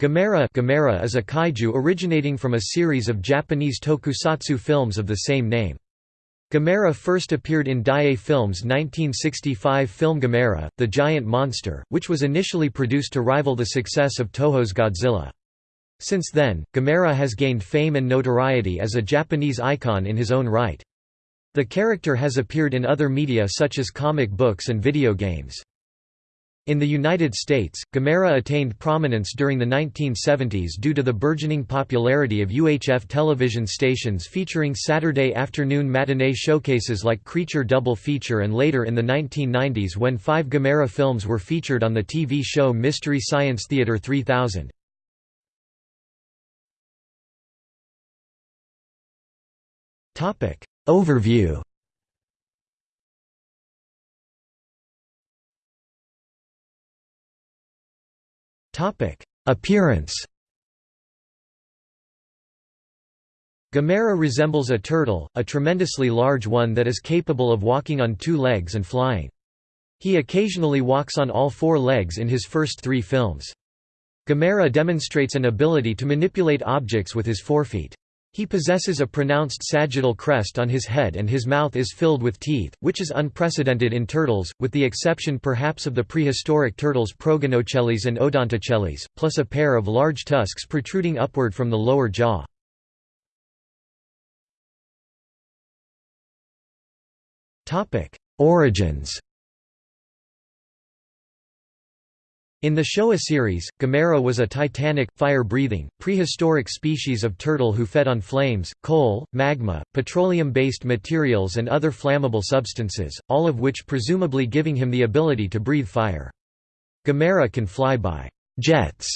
Gamera, Gamera is a kaiju originating from a series of Japanese tokusatsu films of the same name. Gamera first appeared in Daiei Films' 1965 film Gamera, The Giant Monster, which was initially produced to rival the success of Toho's Godzilla. Since then, Gamera has gained fame and notoriety as a Japanese icon in his own right. The character has appeared in other media such as comic books and video games. In the United States, Gamera attained prominence during the 1970s due to the burgeoning popularity of UHF television stations featuring Saturday afternoon matinee showcases like Creature Double Feature and later in the 1990s when five Gamera films were featured on the TV show Mystery Science Theater 3000. Overview Appearance Gamera resembles a turtle, a tremendously large one that is capable of walking on two legs and flying. He occasionally walks on all four legs in his first three films. Gamera demonstrates an ability to manipulate objects with his forefeet. He possesses a pronounced sagittal crest on his head and his mouth is filled with teeth, which is unprecedented in turtles, with the exception perhaps of the prehistoric turtles Proganochelys and Odontochelys, plus a pair of large tusks protruding upward from the lower jaw. Origins In the Showa series, Gamera was a titanic, fire-breathing, prehistoric species of turtle who fed on flames, coal, magma, petroleum-based materials and other flammable substances, all of which presumably giving him the ability to breathe fire. Gamera can fly by jets.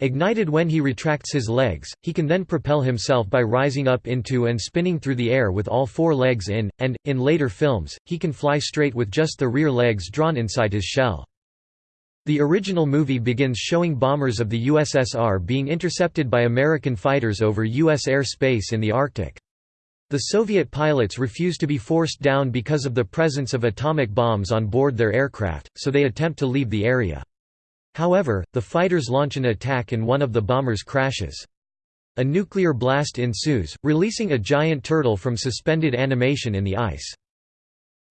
Ignited when he retracts his legs, he can then propel himself by rising up into and spinning through the air with all four legs in, and, in later films, he can fly straight with just the rear legs drawn inside his shell. The original movie begins showing bombers of the USSR being intercepted by American fighters over U.S. air space in the Arctic. The Soviet pilots refuse to be forced down because of the presence of atomic bombs on board their aircraft, so they attempt to leave the area. However, the fighters launch an attack and one of the bombers crashes. A nuclear blast ensues, releasing a giant turtle from suspended animation in the ice.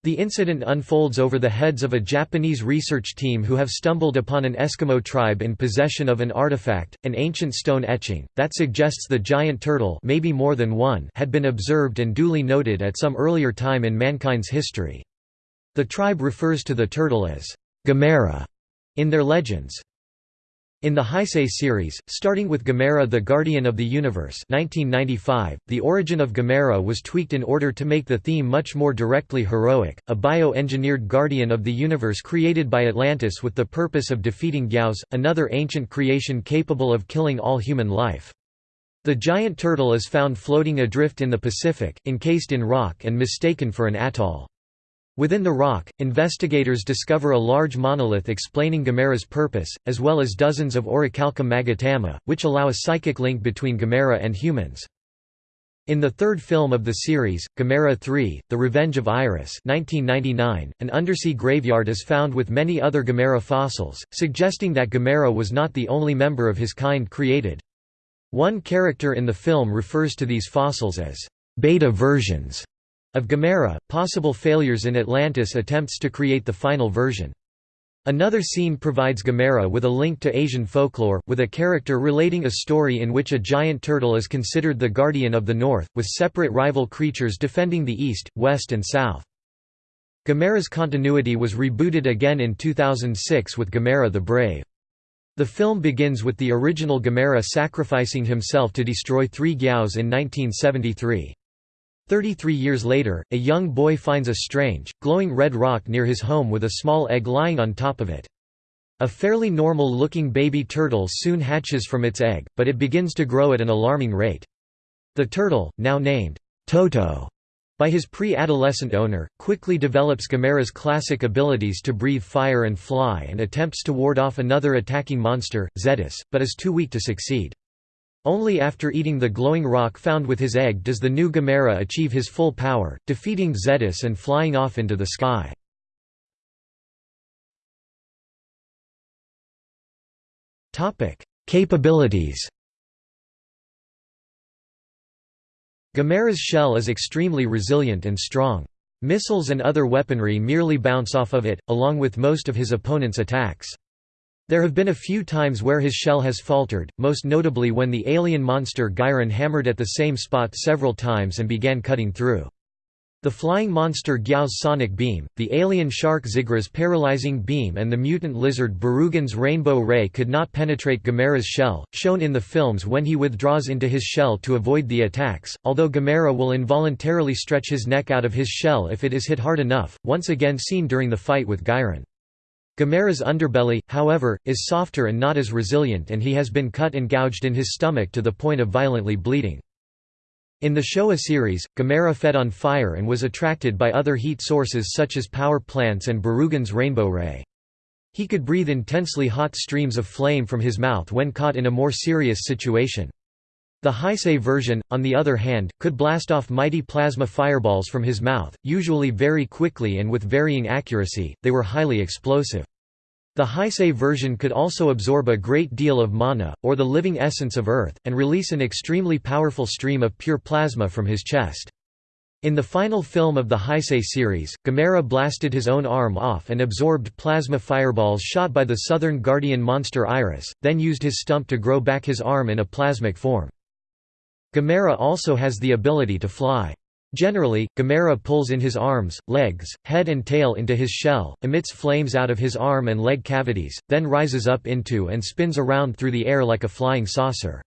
The incident unfolds over the heads of a Japanese research team who have stumbled upon an Eskimo tribe in possession of an artifact, an ancient stone etching, that suggests the giant turtle maybe more than one had been observed and duly noted at some earlier time in mankind's history. The tribe refers to the turtle as Gamera in their legends. In the Heisei series, starting with Gamera the Guardian of the Universe 1995, the origin of Gamera was tweaked in order to make the theme much more directly heroic, a bio-engineered guardian of the universe created by Atlantis with the purpose of defeating Gyaos, another ancient creation capable of killing all human life. The giant turtle is found floating adrift in the Pacific, encased in rock and mistaken for an atoll. Within the rock, investigators discover a large monolith explaining Gamera's purpose, as well as dozens of Orichalcum magatama, which allow a psychic link between Gamera and humans. In the third film of the series, Gamera 3, The Revenge of Iris 1999, an undersea graveyard is found with many other Gamera fossils, suggesting that Gamera was not the only member of his kind created. One character in the film refers to these fossils as beta versions of Gamera, possible failures in Atlantis attempts to create the final version. Another scene provides Gamera with a link to Asian folklore, with a character relating a story in which a giant turtle is considered the guardian of the north, with separate rival creatures defending the east, west and south. Gamera's continuity was rebooted again in 2006 with Gamera the Brave. The film begins with the original Gamera sacrificing himself to destroy three Gyaos in 1973. Thirty-three years later, a young boy finds a strange, glowing red rock near his home with a small egg lying on top of it. A fairly normal-looking baby turtle soon hatches from its egg, but it begins to grow at an alarming rate. The turtle, now named Toto by his pre-adolescent owner, quickly develops Gamera's classic abilities to breathe fire and fly and attempts to ward off another attacking monster, Zedus, but is too weak to succeed. Only after eating the glowing rock found with his egg does the new Gamera achieve his full power, defeating Zedus and flying off into the sky. Capabilities Gamera's shell is extremely resilient and strong. Missiles and other weaponry merely bounce off of it, along with most of his opponent's attacks. There have been a few times where his shell has faltered, most notably when the alien monster Gyron hammered at the same spot several times and began cutting through. The flying monster Gyao's sonic beam, the alien shark Zigra's paralyzing beam and the mutant lizard Barugan's rainbow ray could not penetrate Gamera's shell, shown in the films when he withdraws into his shell to avoid the attacks, although Gamera will involuntarily stretch his neck out of his shell if it is hit hard enough, once again seen during the fight with Gyron. Gamera's underbelly, however, is softer and not as resilient and he has been cut and gouged in his stomach to the point of violently bleeding. In the Showa series, Gamera fed on fire and was attracted by other heat sources such as power plants and Barugan's rainbow ray. He could breathe intensely hot streams of flame from his mouth when caught in a more serious situation. The Heisei version, on the other hand, could blast off mighty plasma fireballs from his mouth, usually very quickly and with varying accuracy, they were highly explosive. The Heisei version could also absorb a great deal of mana, or the living essence of Earth, and release an extremely powerful stream of pure plasma from his chest. In the final film of the Heisei series, Gamera blasted his own arm off and absorbed plasma fireballs shot by the southern guardian monster Iris, then used his stump to grow back his arm in a plasmic form. Gamera also has the ability to fly. Generally, Gamera pulls in his arms, legs, head and tail into his shell, emits flames out of his arm and leg cavities, then rises up into and spins around through the air like a flying saucer.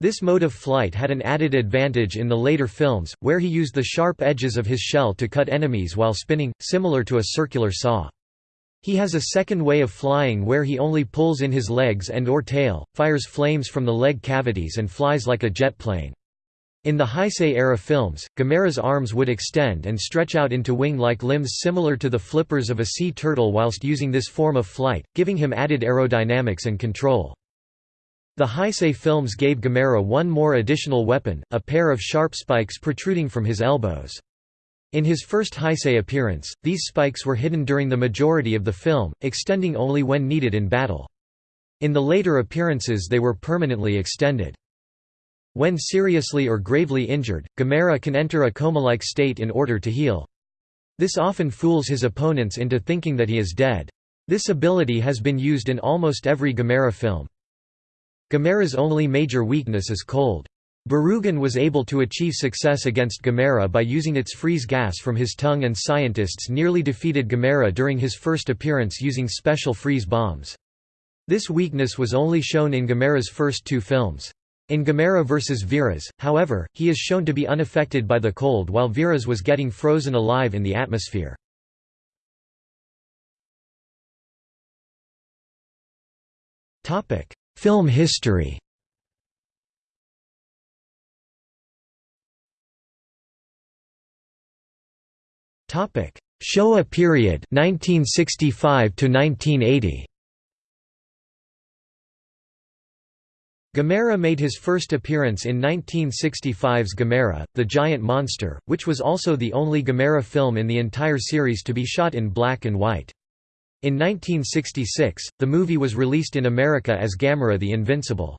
This mode of flight had an added advantage in the later films, where he used the sharp edges of his shell to cut enemies while spinning, similar to a circular saw. He has a second way of flying where he only pulls in his legs and or tail, fires flames from the leg cavities and flies like a jet plane. In the Heisei-era films, Gamera's arms would extend and stretch out into wing-like limbs similar to the flippers of a sea turtle whilst using this form of flight, giving him added aerodynamics and control. The Heisei films gave Gamera one more additional weapon, a pair of sharp spikes protruding from his elbows. In his first Heisei appearance, these spikes were hidden during the majority of the film, extending only when needed in battle. In the later appearances they were permanently extended. When seriously or gravely injured, Gamera can enter a coma-like state in order to heal. This often fools his opponents into thinking that he is dead. This ability has been used in almost every Gamera film. Gamera's only major weakness is cold. Barugan was able to achieve success against Gamera by using its freeze gas from his tongue and scientists nearly defeated Gamera during his first appearance using special freeze bombs. This weakness was only shown in Gamera's first two films. In Gamera vs. Viras, however, he is shown to be unaffected by the cold while Viras was getting frozen alive in the atmosphere. Film history Topic: Showa period 1965 to 1980. Gamera made his first appearance in 1965's Gamera, the Giant Monster, which was also the only Gamera film in the entire series to be shot in black and white. In 1966, the movie was released in America as Gamera the Invincible.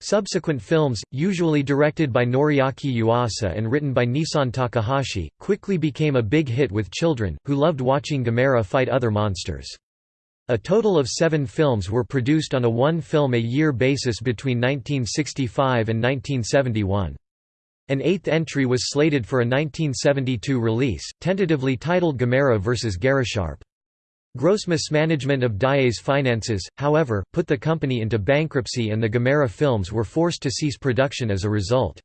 Subsequent films, usually directed by Noriaki Yuasa and written by Niisan Takahashi, quickly became a big hit with children, who loved watching Gamera fight other monsters. A total of seven films were produced on a one-film-a-year basis between 1965 and 1971. An eighth entry was slated for a 1972 release, tentatively titled Gamera vs. Garasharp. Gross mismanagement of Daiei's finances, however, put the company into bankruptcy and the Gamera films were forced to cease production as a result.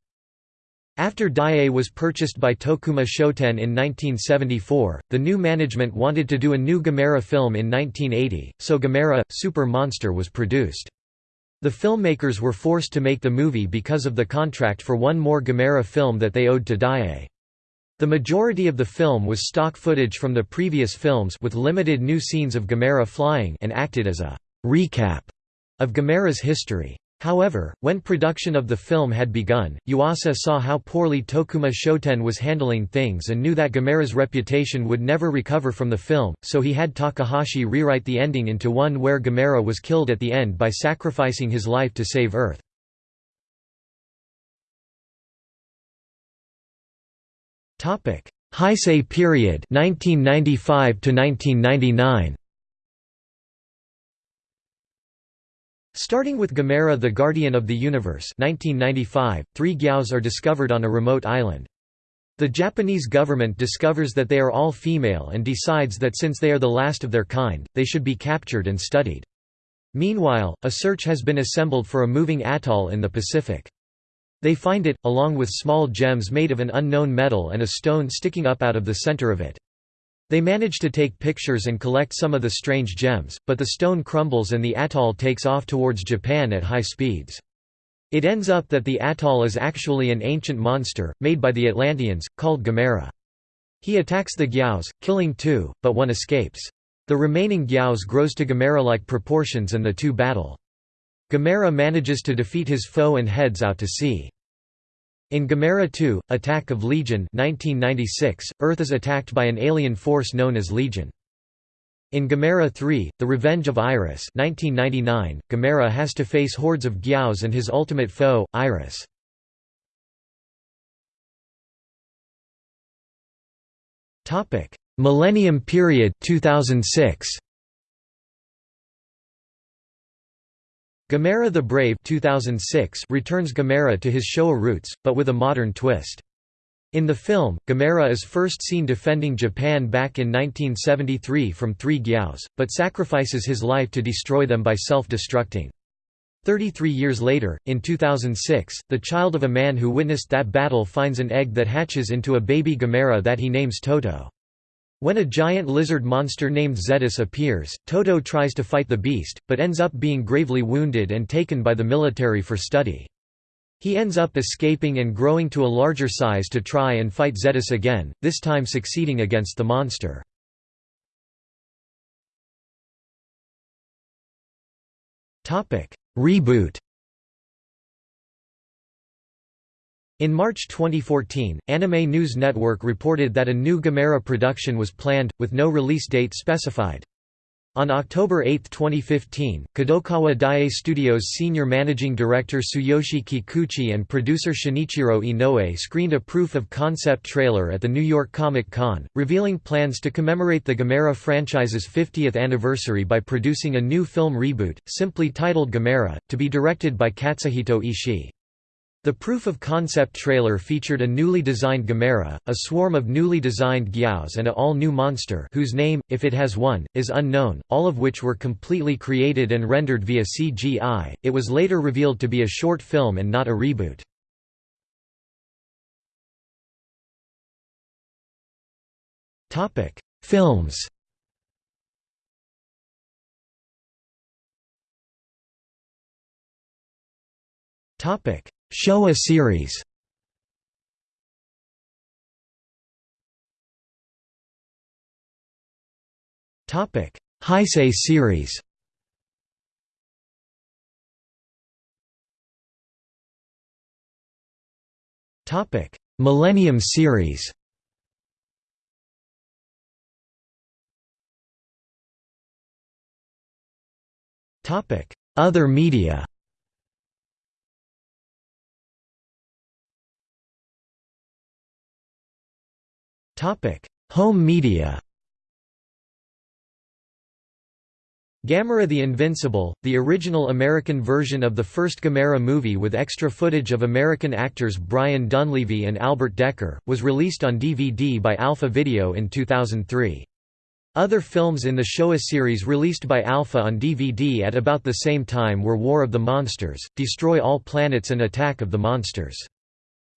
After Daiei was purchased by Tokuma Shoten in 1974, the new management wanted to do a new Gamera film in 1980, so Gamera, Super Monster was produced. The filmmakers were forced to make the movie because of the contract for one more Gamera film that they owed to Daiei. The majority of the film was stock footage from the previous films with limited new scenes of Gamera flying and acted as a recap of Gamera's history. However, when production of the film had begun, Yuasa saw how poorly Tokuma Shoten was handling things and knew that Gamera's reputation would never recover from the film, so he had Takahashi rewrite the ending into one where Gamera was killed at the end by sacrificing his life to save Earth. Heisei period 1995 to 1999 Starting with Gamera the Guardian of the Universe 1995, three Gyaos are discovered on a remote island. The Japanese government discovers that they are all female and decides that since they are the last of their kind, they should be captured and studied. Meanwhile, a search has been assembled for a moving atoll in the Pacific. They find it, along with small gems made of an unknown metal and a stone sticking up out of the center of it. They manage to take pictures and collect some of the strange gems, but the stone crumbles and the atoll takes off towards Japan at high speeds. It ends up that the atoll is actually an ancient monster, made by the Atlanteans, called Gamera. He attacks the Gyaos, killing two, but one escapes. The remaining Gyaos grows to Gamera-like proportions and the two battle. Gamera manages to defeat his foe and heads out to sea. In Gamera 2, Attack of Legion 1996, Earth is attacked by an alien force known as Legion. In Gamera 3, The Revenge of Iris 1999, Gamera has to face hordes of Gyaos and his ultimate foe, Iris. Millennium Period 2006. Gamera the Brave 2006 returns Gamera to his Showa roots, but with a modern twist. In the film, Gamera is first seen defending Japan back in 1973 from three Gyaos, but sacrifices his life to destroy them by self-destructing. Thirty-three years later, in 2006, the child of a man who witnessed that battle finds an egg that hatches into a baby Gamera that he names Toto. When a giant lizard monster named Zedus appears, Toto tries to fight the beast, but ends up being gravely wounded and taken by the military for study. He ends up escaping and growing to a larger size to try and fight Zedus again, this time succeeding against the monster. Reboot In March 2014, Anime News Network reported that a new Gamera production was planned, with no release date specified. On October 8, 2015, Kadokawa Daiei Studios senior managing director Tsuyoshi Kikuchi and producer Shinichiro Inoue screened a proof-of-concept trailer at the New York Comic Con, revealing plans to commemorate the Gamera franchise's 50th anniversary by producing a new film reboot, simply titled Gamera, to be directed by Katsuhito Ishii. The proof-of-concept trailer featured a newly designed Gamera, a swarm of newly designed Gyaos and a all-new monster whose name, if it has one, is unknown, all of which were completely created and rendered via CGI. It was later revealed to be a short film and not a reboot. Films Topic Showa series. Topic: Heisei series. Topic: Millennium series. Topic: Other media Home media Gamera the Invincible, the original American version of the first Gamera movie with extra footage of American actors Brian Donlevy and Albert Dekker, was released on DVD by Alpha Video in 2003. Other films in the Showa series released by Alpha on DVD at about the same time were War of the Monsters, Destroy All Planets and Attack of the Monsters.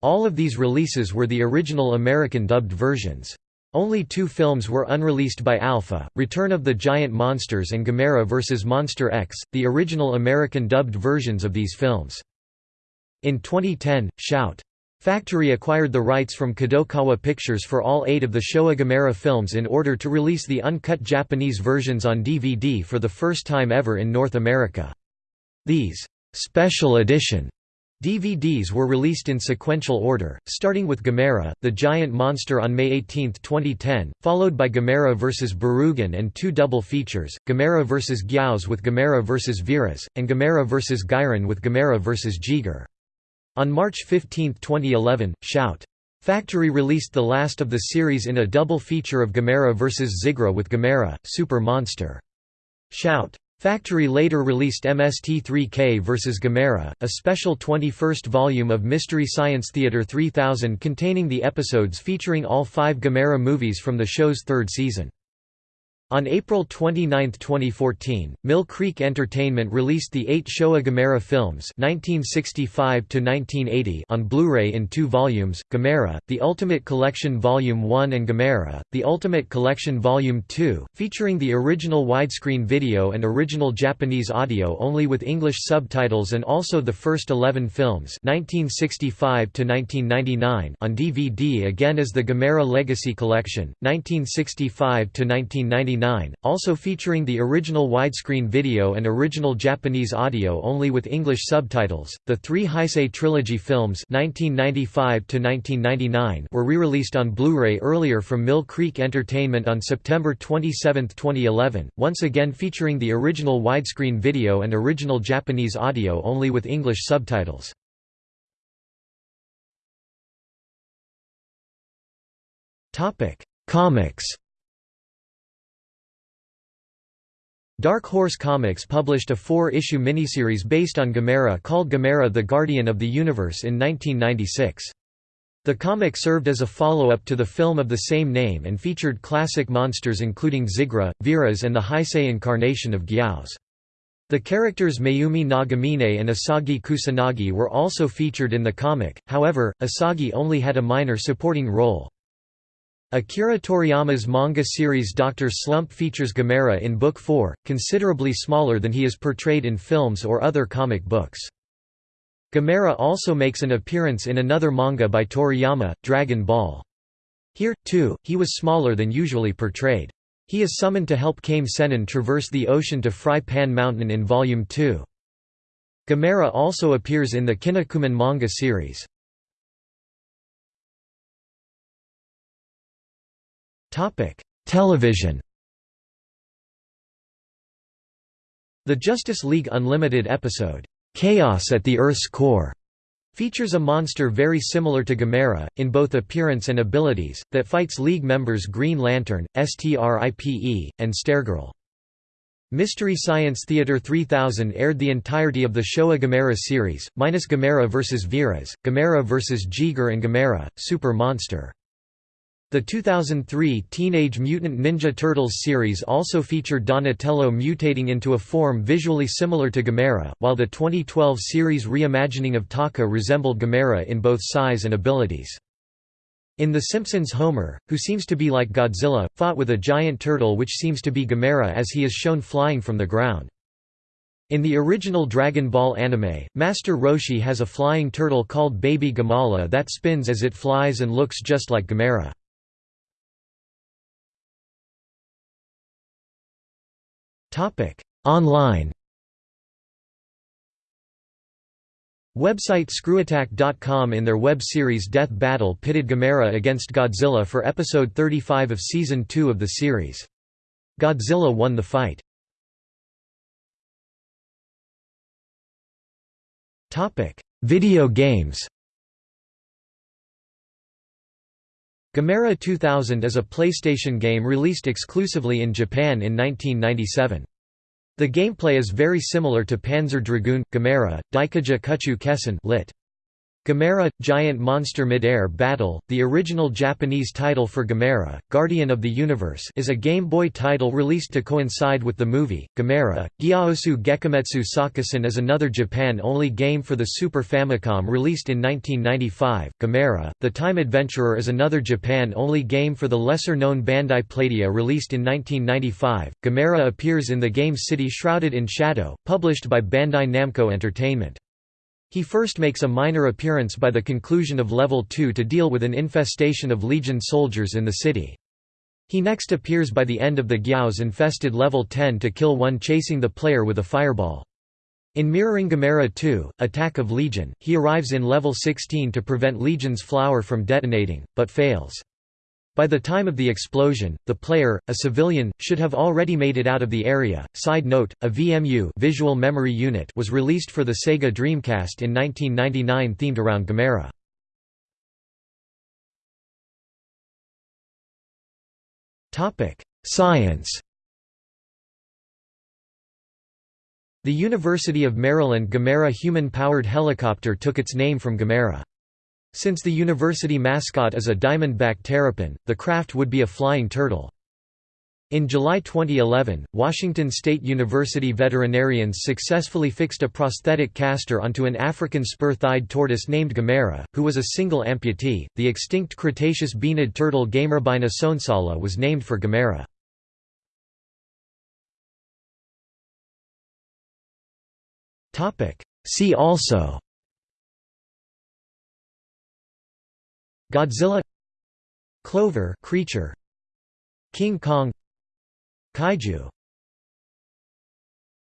All of these releases were the original American dubbed versions. Only two films were unreleased by Alpha, Return of the Giant Monsters and Gamera vs. Monster X, the original American dubbed versions of these films. In 2010, Shout! Factory acquired the rights from Kadokawa Pictures for all eight of the Showa Gamera films in order to release the uncut Japanese versions on DVD for the first time ever in North America. These Special Edition DVDs were released in sequential order, starting with Gamera, the giant monster on May 18, 2010, followed by Gamera vs. Barugan and two double features, Gamera vs. Gyaos with Gamera vs. Viras, and Gamera vs. Giran with Gamera vs. Jiger. On March 15, 2011, Shout! Factory released the last of the series in a double feature of Gamera vs. Zigra with Gamera, Super Monster. Shout! Factory later released MST3K vs. Gamera, a special 21st volume of Mystery Science Theater 3000 containing the episodes featuring all five Gamera movies from the show's third season. On April 29, 2014, Mill Creek Entertainment released the eight Showa Gamera films 1965 on Blu-ray in two volumes, Gamera, The Ultimate Collection Volume 1 and Gamera, The Ultimate Collection Volume 2, featuring the original widescreen video and original Japanese audio only with English subtitles and also the first 11 films 1965 on DVD again as the Gamera Legacy Collection, 1965 1999 also featuring the original widescreen video and original Japanese audio only with English subtitles. The three Heisei trilogy films (1995–1999) were re-released on Blu-ray earlier from Mill Creek Entertainment on September 27, 2011, once again featuring the original widescreen video and original Japanese audio only with English subtitles. Topic: Comics. Dark Horse Comics published a four-issue miniseries based on Gamera called Gamera the Guardian of the Universe in 1996. The comic served as a follow-up to the film of the same name and featured classic monsters including Zigra, Viras and the Heisei incarnation of Gyaos. The characters Mayumi Nagamine and Asagi Kusanagi were also featured in the comic, however, Asagi only had a minor supporting role. Akira Toriyama's manga series Dr. Slump features Gamera in Book 4, considerably smaller than he is portrayed in films or other comic books. Gamera also makes an appearance in another manga by Toriyama, Dragon Ball. Here, too, he was smaller than usually portrayed. He is summoned to help Kame Sennin traverse the ocean to Fry Pan Mountain in Volume 2. Gamera also appears in the Kinnikuman manga series. Television The Justice League Unlimited episode, "'Chaos at the Earth's Core' features a monster very similar to Gamera, in both appearance and abilities, that fights League members Green Lantern, Stripe, and Stargirl. Mystery Science Theater 3000 aired the entirety of the Showa Gamera series, minus Gamera vs. Viras, Gamera vs. Jiger and Gamera, Super Monster. The 2003 Teenage Mutant Ninja Turtles series also featured Donatello mutating into a form visually similar to Gamera, while the 2012 series reimagining of Tokka resembled Gamera in both size and abilities. In The Simpsons Homer, who seems to be like Godzilla, fought with a giant turtle which seems to be Gamera as he is shown flying from the ground. In the original Dragon Ball anime, Master Roshi has a flying turtle called Baby Gamala that spins as it flies and looks just like Gamera. Online Website ScrewAttack.com in their web series Death Battle pitted Gamera against Godzilla for episode 35 of season 2 of the series. Godzilla won the fight. Video games Gamera 2000 is a PlayStation game released exclusively in Japan in 1997. The gameplay is very similar to Panzer Dragoon, Gamera, Daikaiju Kuchu Kessen lit. Gamera – Giant Monster Mid-Air Battle, the original Japanese title for Gamera, Guardian of the Universe is a Game Boy title released to coincide with the movie. Gamera, Gyaosu Gekimetsu Sakusen is another Japan-only game for the Super Famicom released in 1995. Gamera, The Time Adventurer is another Japan-only game for the lesser-known Bandai Playdia released in 1995. Gamera appears in the game City Shrouded in Shadow, published by Bandai Namco Entertainment. He first makes a minor appearance by the conclusion of Level 2 to deal with an infestation of Legion soldiers in the city. He next appears by the end of the Gyaos infested Level 10 to kill one chasing the player with a fireball. In Mirroring Gamera 2, Attack of Legion, he arrives in level 16 to prevent Legion's flower from detonating, but fails. By the time of the explosion, the player, a civilian, should have already made it out of the area. Side note: A VMU (Visual Memory Unit) was released for the Sega Dreamcast in 1999 themed around Gamera. Topic: Science. The University of Maryland Gamera human-powered helicopter took its name from Gamera. Since the university mascot is a diamondback terrapin, the craft would be a flying turtle. In July 2011, Washington State University veterinarians successfully fixed a prosthetic castor onto an African spur-thighed tortoise named Gamera, who was a single amputee. The extinct Cretaceous baenid turtle Gamerabaena sonsalla was named for Gamera. See also Godzilla Clover creature King Kong Kaiju